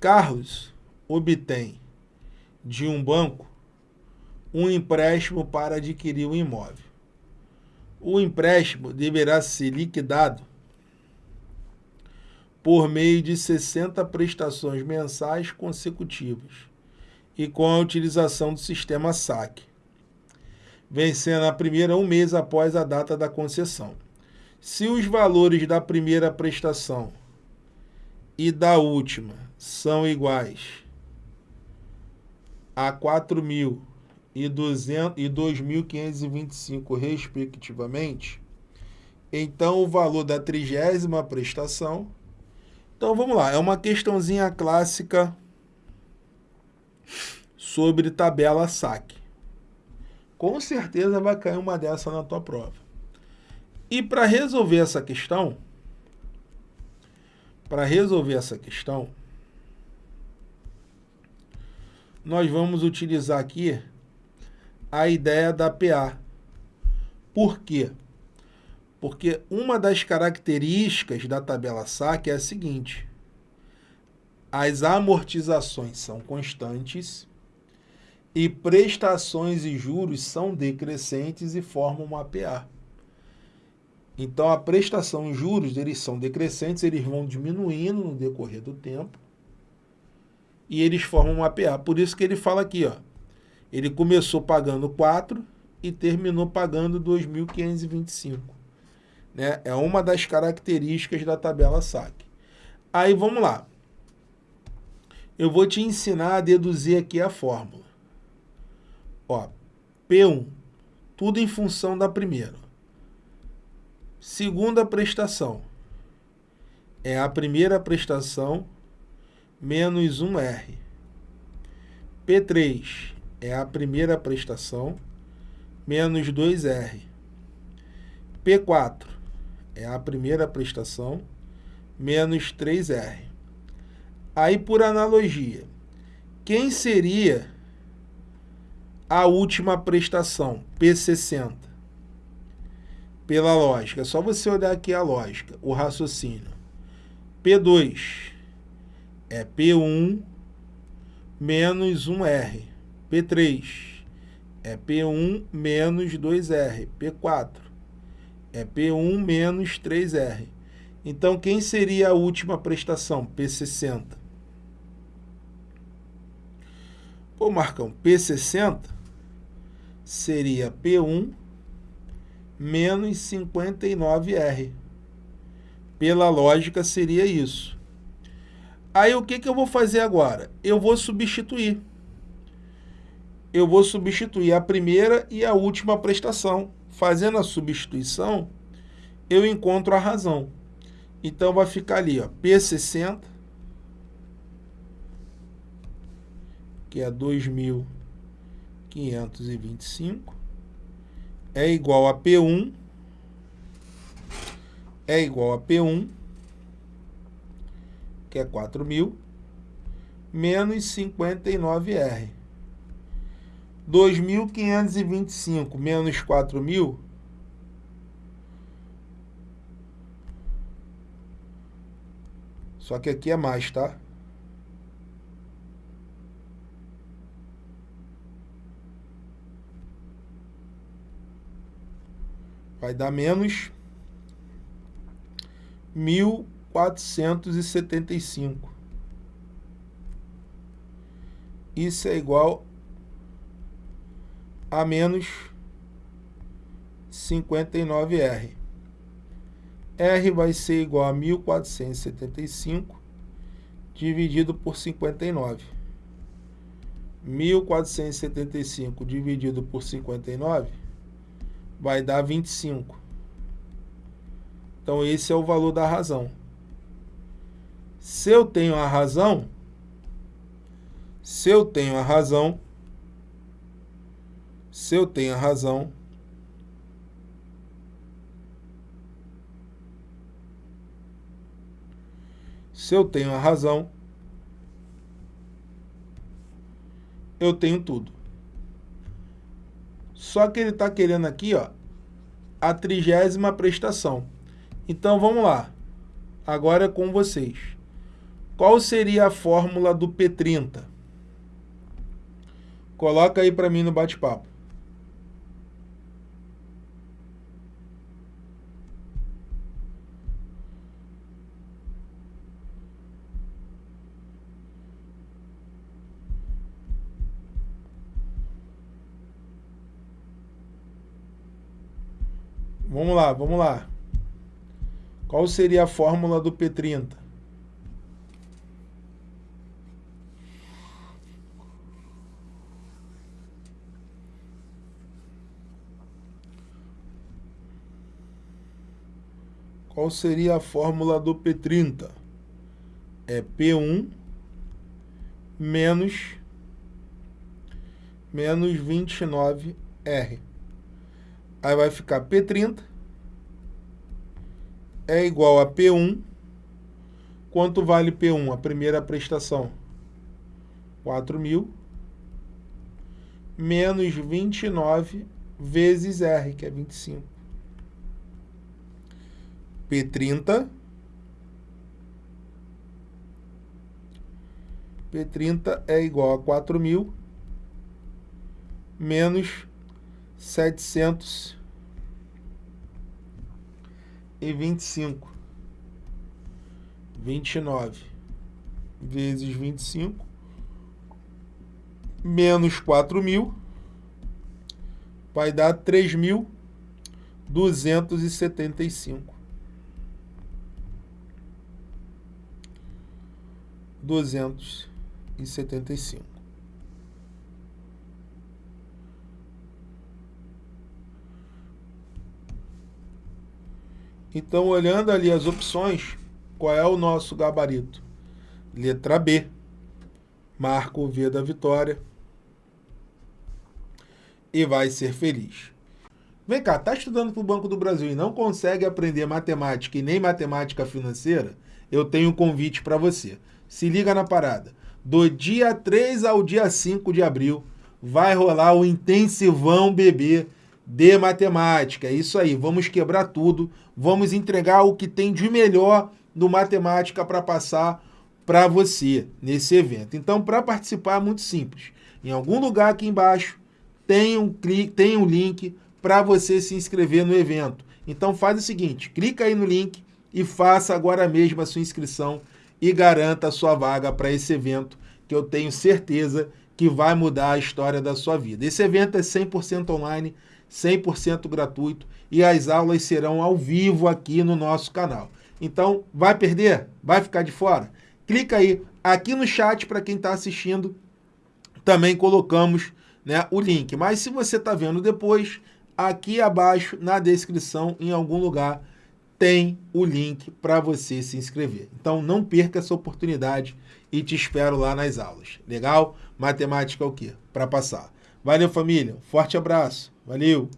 Carlos obtém de um banco um empréstimo para adquirir um imóvel. O empréstimo deverá ser liquidado por meio de 60 prestações mensais consecutivas e com a utilização do sistema SAC, vencendo a primeira um mês após a data da concessão. Se os valores da primeira prestação e da última são iguais a 4.000 e 2.525, respectivamente, então o valor da trigésima prestação. Então vamos lá, é uma questãozinha clássica sobre tabela saque. Com certeza vai cair uma dessa na tua prova. E para resolver essa questão, para resolver essa questão, nós vamos utilizar aqui a ideia da PA. Por quê? Porque uma das características da tabela SAC é a seguinte. As amortizações são constantes e prestações e juros são decrescentes e formam uma PA. Então, a prestação e juros, eles são decrescentes, eles vão diminuindo no decorrer do tempo e eles formam uma PA. Por isso que ele fala aqui, ó, ele começou pagando 4 e terminou pagando 2.525. Né? É uma das características da tabela SAC. Aí vamos lá. Eu vou te ensinar a deduzir aqui a fórmula. Ó, P1, tudo em função da primeira. Segunda prestação é a primeira prestação menos 1R. P3 é a primeira prestação, menos 2R. P4 é a primeira prestação, menos 3R. Aí, por analogia, quem seria a última prestação, P60? Pela lógica, é só você olhar aqui a lógica, o raciocínio. P2 é P1 menos 1R. P3 é P1 menos 2R. P4 é P1 menos 3R. Então, quem seria a última prestação? P60. Pô, Marcão, P60 seria P1 menos 59R. Pela lógica, seria isso. Aí, o que, que eu vou fazer agora? Eu vou substituir eu vou substituir a primeira e a última prestação. Fazendo a substituição, eu encontro a razão. Então, vai ficar ali, ó, P60, que é 2.525, é igual a P1, é igual a P1, que é 4.000, menos 59R. 2.525 menos 4.000 Só que aqui é mais, tá? Vai dar menos 1.475. Isso é igual a menos 59R. R vai ser igual a 1475 dividido por 59. 1475 dividido por 59 vai dar 25. Então, esse é o valor da razão. Se eu tenho a razão, se eu tenho a razão, se eu tenho a razão, se eu tenho a razão, eu tenho tudo. Só que ele está querendo aqui, ó, a trigésima prestação. Então, vamos lá. Agora é com vocês. Qual seria a fórmula do P30? Coloca aí para mim no bate-papo. Vamos lá, vamos lá. Qual seria a fórmula do P30? Qual seria a fórmula do P30? É P1 menos, menos 29R. Aí vai ficar P30 é igual a P1. Quanto vale P1? A primeira prestação. 4 mil menos 29 vezes R, que é 25. P30. P30 é igual a 4 mil menos 725 e 25. 29 vezes 25 menos 4 mil vai dar 3.275. duzentos e setenta e cinco. Então, olhando ali as opções, qual é o nosso gabarito? Letra B. Marca o V da vitória. E vai ser feliz. Vem cá, tá estudando para o Banco do Brasil e não consegue aprender matemática e nem matemática financeira? Eu tenho um convite para você. Se liga na parada. Do dia 3 ao dia 5 de abril, vai rolar o intensivão bebê de matemática. É isso aí, vamos quebrar tudo, vamos entregar o que tem de melhor do matemática para passar para você nesse evento. Então, para participar é muito simples. Em algum lugar aqui embaixo tem um, clique, tem um link para você se inscrever no evento. Então faz o seguinte, clica aí no link e faça agora mesmo a sua inscrição e garanta a sua vaga para esse evento que eu tenho certeza que vai mudar a história da sua vida. Esse evento é 100% online, 100% gratuito e as aulas serão ao vivo aqui no nosso canal. Então, vai perder? Vai ficar de fora? Clica aí, aqui no chat para quem está assistindo, também colocamos né, o link. Mas se você está vendo depois, aqui abaixo na descrição, em algum lugar, tem o link para você se inscrever. Então não perca essa oportunidade e te espero lá nas aulas. Legal? Matemática é o quê? Para passar. Valeu, família. Forte abraço. Valeu!